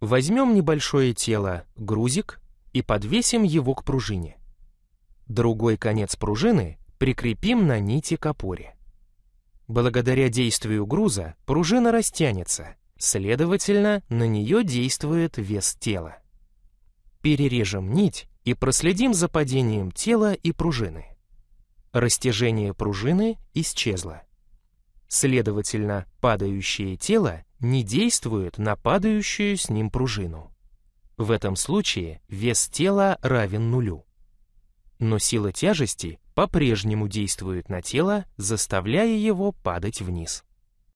Возьмем небольшое тело, грузик, и подвесим его к пружине. Другой конец пружины прикрепим на нити к опоре. Благодаря действию груза пружина растянется, следовательно, на нее действует вес тела. Перережем нить и проследим за падением тела и пружины. Растяжение пружины исчезло. Следовательно, падающее тело не действует на падающую с ним пружину. В этом случае вес тела равен нулю. Но сила тяжести по-прежнему действует на тело, заставляя его падать вниз.